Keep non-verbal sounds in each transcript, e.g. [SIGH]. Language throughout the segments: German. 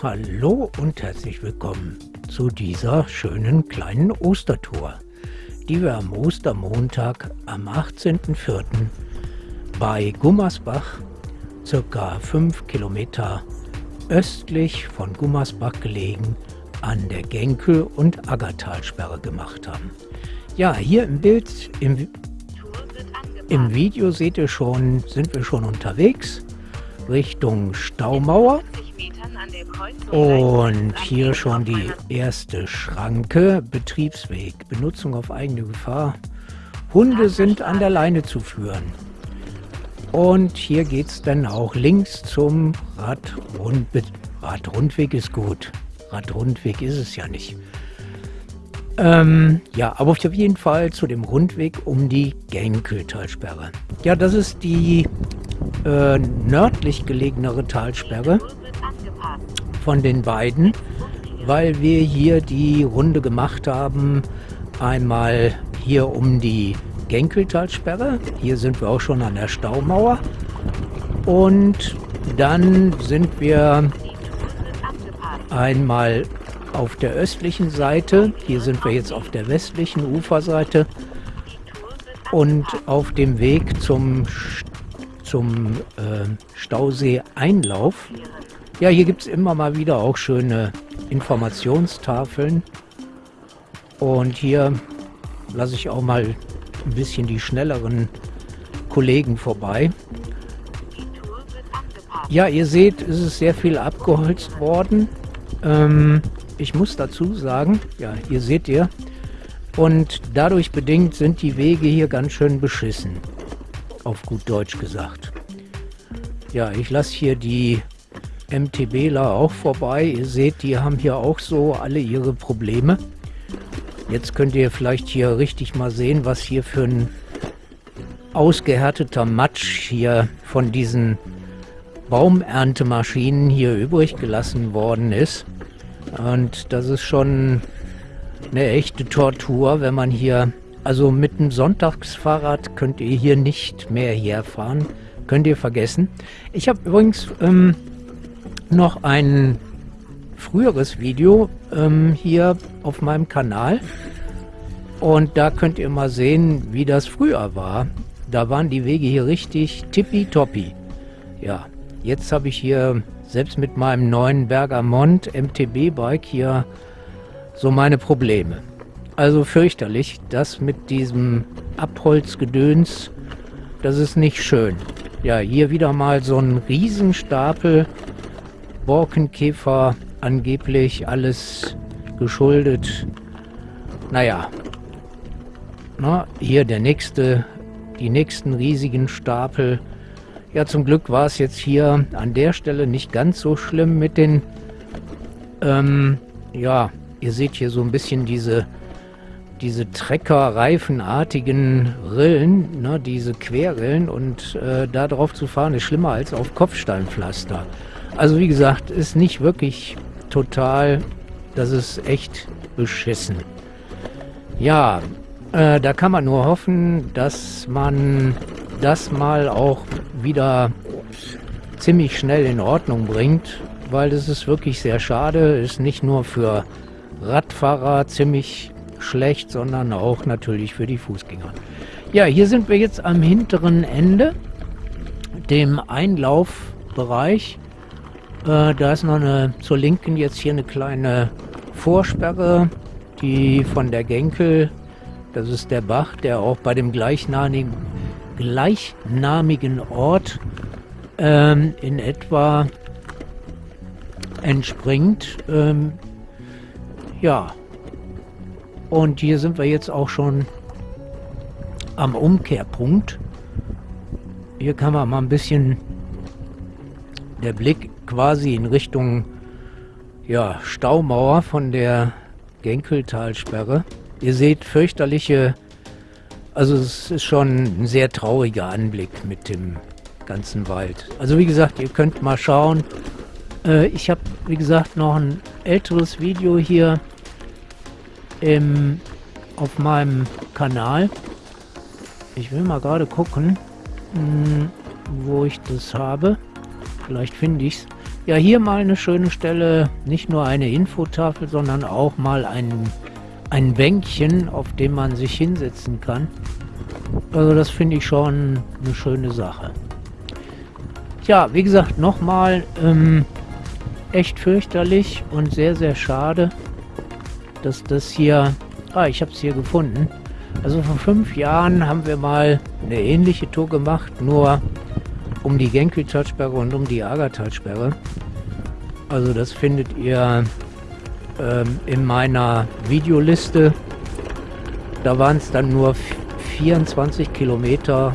Hallo und herzlich willkommen zu dieser schönen kleinen Ostertour, die wir am Ostermontag am 18.04. bei Gummersbach, circa 5 Kilometer östlich von Gummersbach gelegen, an der Genkel- und Aggertalsperre gemacht haben. Ja, hier im Bild, im, im Video seht ihr schon, sind wir schon unterwegs Richtung Staumauer. Und hier schon die erste Schranke, Betriebsweg, Benutzung auf eigene Gefahr. Hunde sind an der Leine zu führen. Und hier geht es dann auch links zum Radrund Radrundweg ist gut. Radrundweg ist es ja nicht. Ähm, ja, aber auf jeden Fall zu dem Rundweg um die Genkeltalsperre. Ja, das ist die äh, nördlich gelegenere Talsperre von den beiden, weil wir hier die Runde gemacht haben. Einmal hier um die Genkeltalsperre. Hier sind wir auch schon an der Staumauer. Und dann sind wir einmal auf der östlichen Seite. Hier sind wir jetzt auf der westlichen Uferseite. Und auf dem Weg zum, zum äh, Stausee-Einlauf ja, hier gibt es immer mal wieder auch schöne Informationstafeln. Und hier lasse ich auch mal ein bisschen die schnelleren Kollegen vorbei. Ja, ihr seht, es ist sehr viel abgeholzt worden. Ähm, ich muss dazu sagen, ja, hier seht ihr, und dadurch bedingt sind die Wege hier ganz schön beschissen. Auf gut Deutsch gesagt. Ja, ich lasse hier die MTBler auch vorbei. Ihr seht, die haben hier auch so alle ihre Probleme. Jetzt könnt ihr vielleicht hier richtig mal sehen, was hier für ein ausgehärteter Matsch hier von diesen Baumerntemaschinen hier übrig gelassen worden ist. Und das ist schon eine echte Tortur, wenn man hier, also mit einem Sonntagsfahrrad könnt ihr hier nicht mehr herfahren. Könnt ihr vergessen. Ich habe übrigens ähm, noch ein früheres Video ähm, hier auf meinem Kanal. Und da könnt ihr mal sehen, wie das früher war. Da waren die Wege hier richtig tippitoppi. Ja, jetzt habe ich hier selbst mit meinem neuen Bergamont MTB-Bike hier so meine Probleme. Also fürchterlich, das mit diesem Abholzgedöns, das ist nicht schön. Ja, hier wieder mal so ein Riesenstapel Borkenkäfer angeblich alles geschuldet. Naja, na, hier der nächste, die nächsten riesigen Stapel. Ja, zum Glück war es jetzt hier an der Stelle nicht ganz so schlimm mit den, ähm, ja, ihr seht hier so ein bisschen diese, diese Trecker-reifenartigen Rillen, ne, diese Querrillen und äh, da drauf zu fahren ist schlimmer als auf Kopfsteinpflaster. Also wie gesagt, ist nicht wirklich total, das ist echt beschissen. Ja, äh, da kann man nur hoffen, dass man das mal auch wieder ziemlich schnell in Ordnung bringt, weil das ist wirklich sehr schade, ist nicht nur für Radfahrer ziemlich schlecht, sondern auch natürlich für die Fußgänger. Ja, hier sind wir jetzt am hinteren Ende, dem Einlaufbereich äh, da ist noch eine zur Linken jetzt hier eine kleine Vorsperre, die von der Genkel, das ist der Bach, der auch bei dem gleichnamigen, gleichnamigen Ort ähm, in etwa entspringt. Ähm, ja, und hier sind wir jetzt auch schon am Umkehrpunkt. Hier kann man mal ein bisschen der Blick quasi in Richtung ja, Staumauer von der Genkeltalsperre. Ihr seht fürchterliche, also es ist schon ein sehr trauriger Anblick mit dem ganzen Wald. Also wie gesagt, ihr könnt mal schauen. Äh, ich habe, wie gesagt, noch ein älteres Video hier im, auf meinem Kanal. Ich will mal gerade gucken, mh, hm, wo ich das habe. Vielleicht finde ich es. Ja, hier mal eine schöne Stelle, nicht nur eine Infotafel, sondern auch mal ein, ein Bänkchen, auf dem man sich hinsetzen kann. Also das finde ich schon eine schöne Sache. Ja, wie gesagt, nochmal ähm, echt fürchterlich und sehr, sehr schade, dass das hier... Ah, ich habe es hier gefunden. Also vor fünf Jahren haben wir mal eine ähnliche Tour gemacht, nur um die Genki-Talsperre und um die Agatalsperre. Also das findet ihr ähm, in meiner Videoliste. Da waren es dann nur 24 Kilometer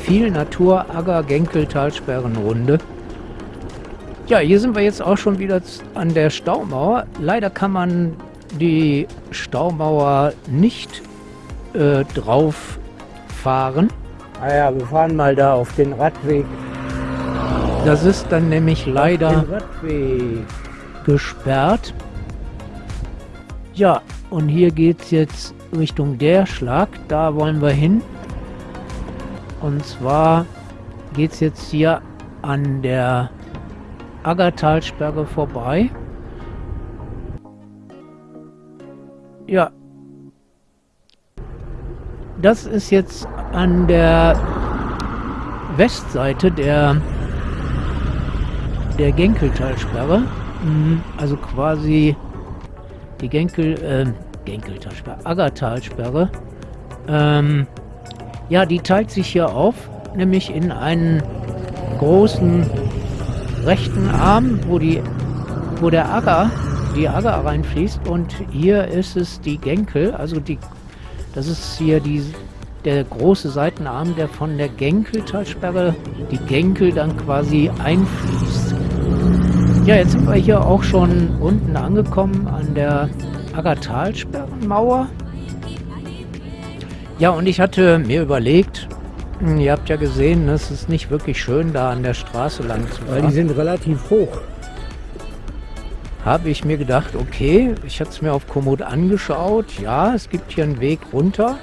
viel Natur, Agger, Genkel, Talsperrenrunde. Ja, hier sind wir jetzt auch schon wieder an der Staumauer. Leider kann man die Staumauer nicht äh, drauf fahren. Ah ja, wir fahren mal da auf den Radweg. Das ist dann nämlich leider gesperrt. Ja, und hier geht es jetzt Richtung der Schlag. Da wollen wir hin. Und zwar geht es jetzt hier an der Aggertalsperre vorbei. Ja. Das ist jetzt an der Westseite der, der Genkeltalsperre. Mhm, also quasi die Genkel, äh, Genkeltalsperre, Aggertalsperre. Ähm, ja, die teilt sich hier auf, nämlich in einen großen rechten Arm, wo, die, wo der Agger, die Agger reinfließt und hier ist es die Genkel, also die, das ist hier die, der große Seitenarm, der von der Genkeltalsperre die Genkel dann quasi einfließt. Ja, jetzt sind wir hier auch schon unten angekommen an der Aggertalsperrenmauer. Ja, und ich hatte mir überlegt, hm, ihr habt ja gesehen, es ist nicht wirklich schön, da an der Straße lang zu fahren. Weil die sind relativ hoch. Habe ich mir gedacht, okay, ich hatte es mir auf Komoot angeschaut. Ja, es gibt hier einen Weg runter.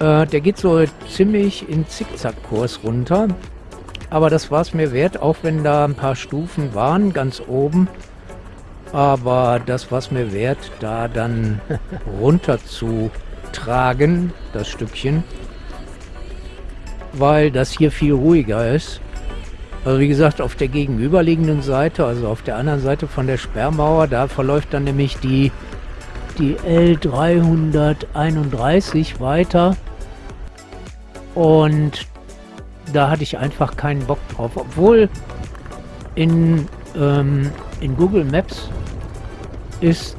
Äh, der geht so ziemlich in Zickzackkurs runter. Aber das war es mir wert, auch wenn da ein paar Stufen waren, ganz oben. Aber das war es mir wert, da dann [LAUGHS] runter zu tragen, das Stückchen, weil das hier viel ruhiger ist. Also wie gesagt, auf der gegenüberliegenden Seite, also auf der anderen Seite von der Sperrmauer, da verläuft dann nämlich die, die L331 weiter. Und da hatte ich einfach keinen Bock drauf. Obwohl in, ähm, in Google Maps ist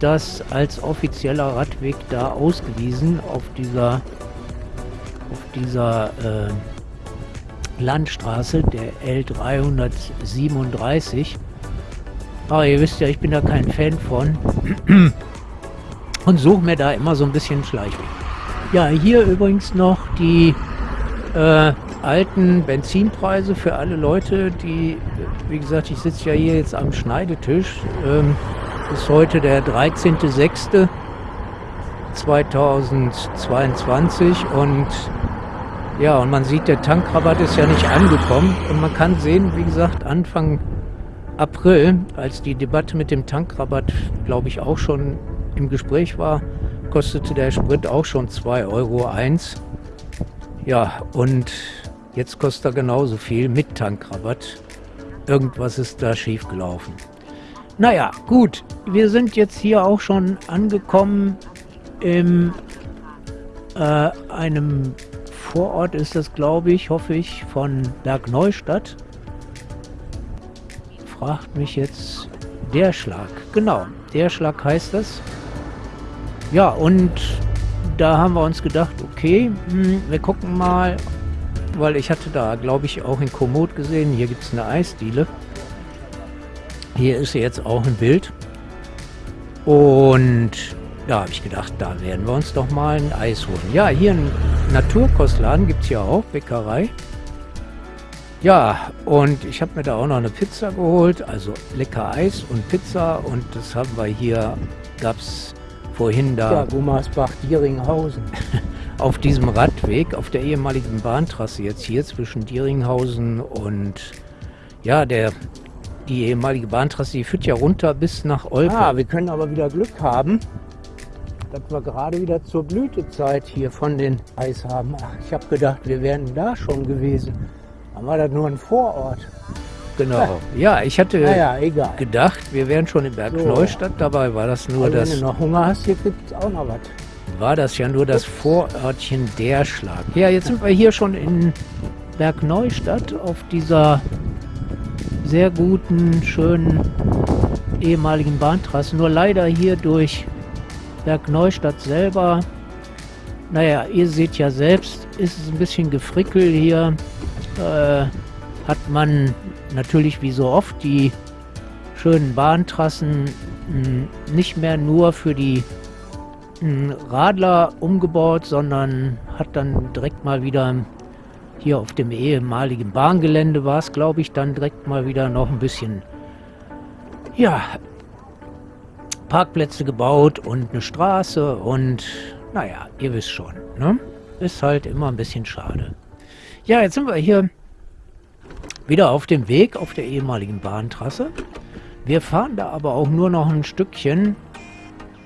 das als offizieller Radweg da ausgewiesen auf dieser auf dieser äh, Landstraße, der L337. Aber ihr wisst ja, ich bin da kein Fan von und suche mir da immer so ein bisschen Schleichweg. Ja, hier übrigens noch die äh, alten Benzinpreise für alle Leute, die, wie gesagt, ich sitze ja hier jetzt am Schneidetisch. Ähm, ist heute der 13.06.2022 und ja, und man sieht, der Tankrabatt ist ja nicht angekommen und man kann sehen, wie gesagt, Anfang April, als die Debatte mit dem Tankrabatt, glaube ich, auch schon im Gespräch war, kostete der Sprit auch schon 2,01 Euro. Ja, und jetzt kostet er genauso viel mit Tankrabatt. Irgendwas ist da schiefgelaufen. Naja, gut. Wir sind jetzt hier auch schon angekommen in äh, einem Vorort ist das, glaube ich, hoffe ich, von Bergneustadt. Fragt mich jetzt der Schlag. Genau, der Schlag heißt das. Ja, und da haben wir uns gedacht, okay, hm, wir gucken mal, weil ich hatte da, glaube ich, auch in Komoot gesehen, hier gibt es eine Eisdiele. Hier ist jetzt auch ein Bild. Und da habe ich gedacht, da werden wir uns doch mal ein Eis holen. Ja, hier ein Naturkostladen gibt es ja auch, Bäckerei. Ja, und ich habe mir da auch noch eine Pizza geholt, also lecker Eis und Pizza. Und das haben wir hier, gab es vorhin da... Ja, Gummersbach-Dieringhausen. [LAUGHS] auf diesem Radweg, auf der ehemaligen Bahntrasse jetzt hier zwischen Dieringhausen und ja, der die ehemalige Bahntrasse, die führt ja runter bis nach Olpe. Ah, wir können aber wieder Glück haben, dass wir gerade wieder zur Blütezeit hier von den Eis haben. Ach, ich habe gedacht, wir wären da schon gewesen. Dann war das nur ein Vorort. Genau. [LAUGHS] Ja, ich hatte egal. gedacht, wir wären schon in Berg So. Dabei war das nur Also, das, wenn du noch Hunger hast, hier gibt es auch noch was. war das ja nur das Vorörtchen der Schlag. Ja, jetzt sind wir hier schon in Berg Neustadt auf dieser sehr guten, schönen ehemaligen Bahntrasse. Nur leider hier durch Berg Neustadt selber. Naja, ihr seht ja selbst, ist es ein bisschen gefrickelt hier. Äh, hat man natürlich wie so oft die schönen Bahntrassen mh, nicht mehr nur für die mh, Radler umgebaut, sondern hat dann direkt mal wieder hier auf dem ehemaligen Bahngelände war es, glaube ich, dann direkt mal wieder noch ein bisschen, ja, Parkplätze gebaut und eine Straße und naja, ihr wisst schon, ne? Ist halt immer ein bisschen schade. Ja, jetzt sind wir hier wieder auf dem Weg auf der ehemaligen Bahntrasse. Wir fahren da aber auch nur noch ein Stückchen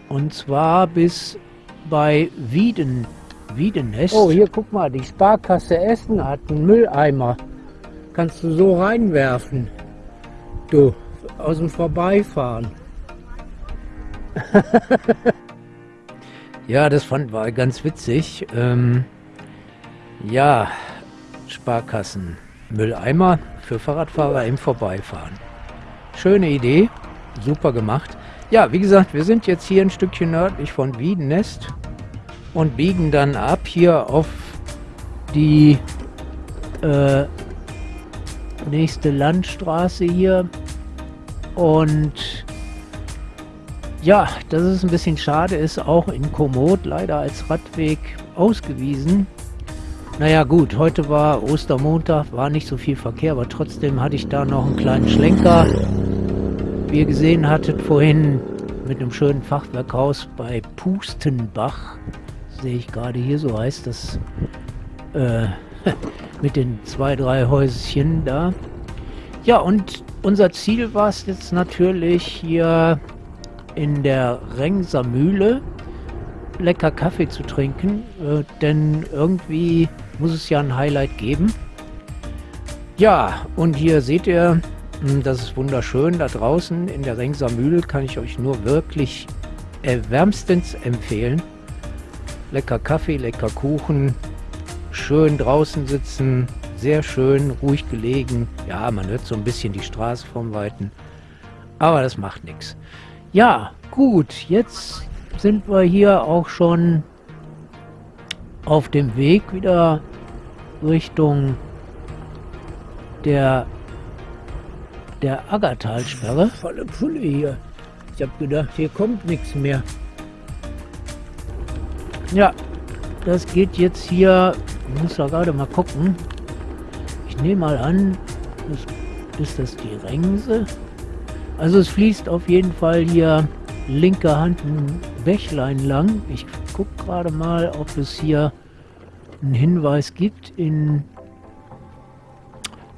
und zwar bis bei Wieden, Wiedenest. Oh, hier guck mal, die Sparkasse Essen hat einen Mülleimer. Kannst du so reinwerfen. Du, aus dem Vorbeifahren. [LAUGHS] Ja, das fand war ganz witzig. Ähm, ja, Sparkassen, Mülleimer für Fahrradfahrer im Vorbeifahren. Schöne Idee, super gemacht. Ja, wie gesagt, wir sind jetzt hier ein Stückchen nördlich von Wiedenest und biegen dann ab hier auf die äh, nächste Landstraße hier und ja, dass es ein bisschen schade ist, auch in Komoot leider als Radweg ausgewiesen. Naja gut, heute war Ostermontag, war nicht so viel Verkehr, aber trotzdem hatte ich da noch einen kleinen Schlenker. Wie ihr gesehen hattet vorhin mit einem schönen Fachwerkhaus bei Pustenbach, sehe ich gerade hier, so heißt das, äh, [LAUGHS] mit den zwei, drei Häuschen da. Ja, und unser Ziel war es jetzt natürlich hier in der Rengser Mühle lecker Kaffee zu trinken, äh, denn irgendwie muss es ja ein Highlight geben. Ja, und hier seht ihr, mh, das ist wunderschön da draußen in der Rengser Mühle, kann ich euch nur wirklich äh, wärmstens empfehlen. Lecker Kaffee, lecker Kuchen, schön draußen sitzen, sehr schön, ruhig gelegen. Ja, man hört so ein bisschen die Straße vom Weiten, aber das macht nichts. Ja, gut, jetzt sind wir hier auch schon auf dem Weg wieder Richtung der der Aggertalsperre. Volle Pulle hier. Ich habe gedacht, hier kommt nichts mehr. Ja, das geht jetzt hier, ich muss da gerade mal gucken. Ich nehme mal an, das, ist das die Rengse? Also es fließt auf jeden Fall hier linke Hand ein Bächlein lang. Ich gucke gerade mal, ob es hier einen Hinweis gibt in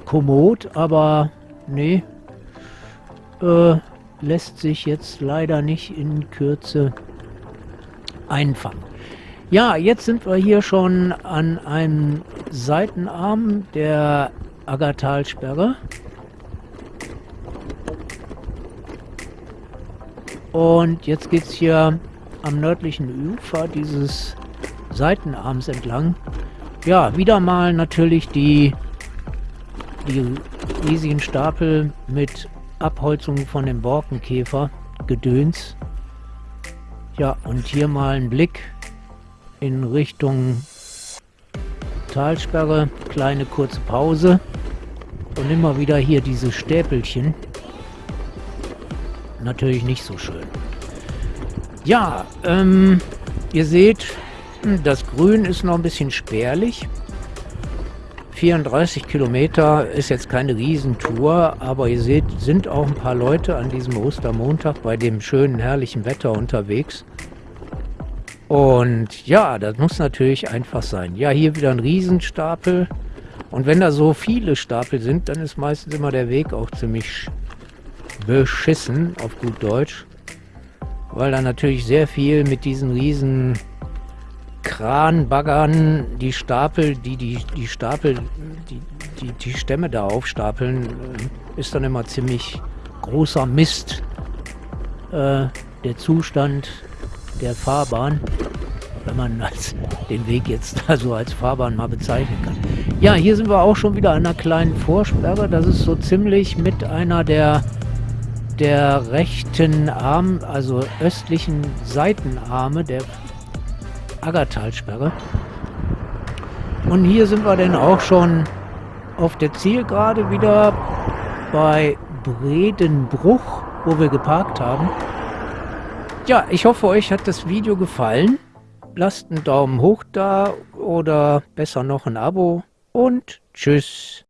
Komoot, aber nee, äh, lässt sich jetzt leider nicht in Kürze einfangen. Ja, jetzt sind wir hier schon an einem Seitenarm der Aggertalsperre. Und jetzt geht es hier am nördlichen Ufer dieses Seitenarms entlang. Ja, wieder mal natürlich die, die riesigen Stapel mit Abholzung von dem Borkenkäfer Gedöns. Ja, und hier mal ein Blick in Richtung Talsperre. Kleine kurze Pause. Und immer wieder hier diese Stäpelchen natürlich nicht so schön. Ja, ähm, ihr seht, das Grün ist noch ein bisschen spärlich. 34 Kilometer ist jetzt keine Riesentour, aber ihr seht, sind auch ein paar Leute an diesem Ostermontag bei dem schönen, herrlichen Wetter unterwegs. Und ja, das muss natürlich einfach sein. Ja, hier wieder ein Riesenstapel. Und wenn da so viele Stapel sind, dann ist meistens immer der Weg auch ziemlich beschissen, auf gut Deutsch. Weil da natürlich sehr viel mit diesen riesen Kranbaggern die Stapel, die die, die Stapel, die, die, die Stämme da aufstapeln, äh, ist dann immer ziemlich großer Mist. Äh, der Zustand der Fahrbahn, wenn man als, den Weg jetzt [LAUGHS] also als Fahrbahn mal bezeichnen kann. Ja, hier sind wir auch schon wieder an einer kleinen Vorsperre. Das ist so ziemlich mit einer der der rechten Arm, also östlichen Seitenarme der Aggertalsperre. Und hier sind wir dann auch schon auf der Zielgerade wieder bei Bredenbruch, wo wir geparkt haben. Ja, ich hoffe, euch hat das Video gefallen. Lasst einen Daumen hoch da oder besser noch ein Abo und tschüss.